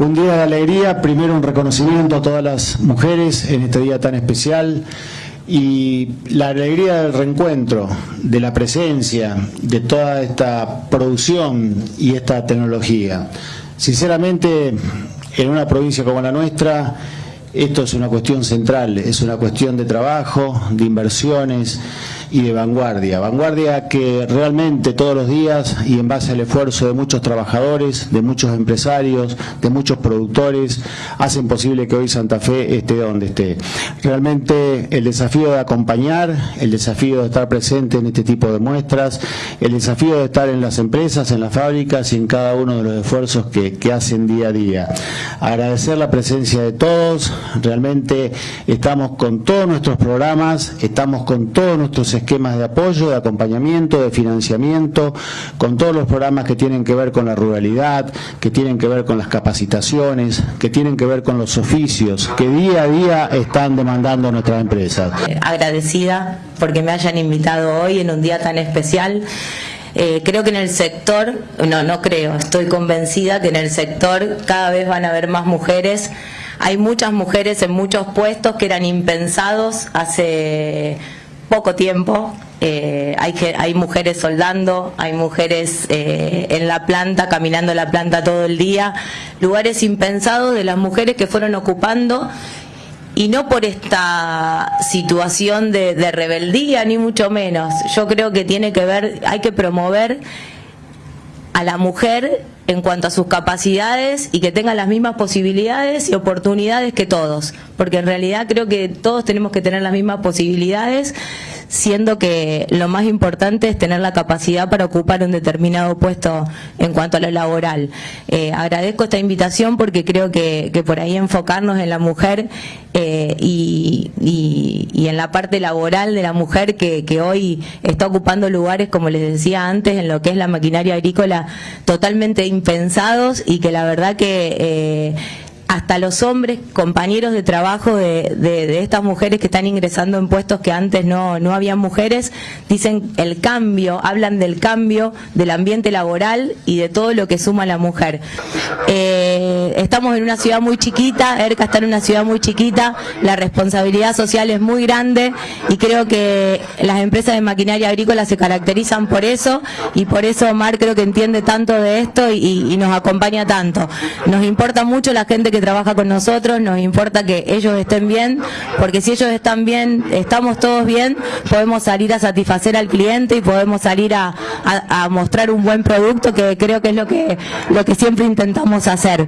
Un día de alegría, primero un reconocimiento a todas las mujeres en este día tan especial y la alegría del reencuentro, de la presencia, de toda esta producción y esta tecnología. Sinceramente, en una provincia como la nuestra, esto es una cuestión central, es una cuestión de trabajo, de inversiones y de vanguardia. Vanguardia que realmente todos los días y en base al esfuerzo de muchos trabajadores, de muchos empresarios, de muchos productores, hacen posible que hoy Santa Fe esté donde esté. Realmente el desafío de acompañar, el desafío de estar presente en este tipo de muestras, el desafío de estar en las empresas, en las fábricas y en cada uno de los esfuerzos que, que hacen día a día. Agradecer la presencia de todos, realmente estamos con todos nuestros programas, estamos con todos nuestros esquemas de apoyo, de acompañamiento, de financiamiento, con todos los programas que tienen que ver con la ruralidad, que tienen que ver con las capacitaciones, que tienen que ver con los oficios, que día a día están demandando nuestras empresas. Eh, agradecida porque me hayan invitado hoy en un día tan especial. Eh, creo que en el sector, no, no creo, estoy convencida que en el sector cada vez van a haber más mujeres hay muchas mujeres en muchos puestos que eran impensados hace poco tiempo. Eh, hay, hay mujeres soldando, hay mujeres eh, en la planta, caminando la planta todo el día, lugares impensados de las mujeres que fueron ocupando y no por esta situación de, de rebeldía, ni mucho menos. Yo creo que tiene que ver, hay que promover a la mujer en cuanto a sus capacidades y que tenga las mismas posibilidades y oportunidades que todos, porque en realidad creo que todos tenemos que tener las mismas posibilidades siendo que lo más importante es tener la capacidad para ocupar un determinado puesto en cuanto a lo laboral. Eh, agradezco esta invitación porque creo que, por ahí enfocarnos en la mujer eh, y, en la parte laboral de la mujer que, que hoy está ocupando lugares, como les decía antes, en lo que es la maquinaria agrícola, totalmente impensados y que la verdad que... Eh, hasta los hombres, compañeros de trabajo de, estas mujeres que están ingresando en puestos que antes no, no había mujeres, dicen el cambio, hablan del cambio del ambiente laboral y de todo lo que suma la mujer. Eh, estamos en una ciudad muy chiquita, ERCA está en una ciudad muy chiquita, la responsabilidad social es muy grande y creo que las empresas de maquinaria agrícola se caracterizan por eso y por eso Omar creo que entiende tanto de esto y, y nos acompaña tanto. Nos importa mucho la gente que trabaja con nosotros, nos importa que ellos estén bien, porque si ellos están bien, estamos todos bien, podemos salir a satisfacer al cliente y podemos salir a, a mostrar un buen producto que creo que es lo que, lo que siempre intentamos hacer.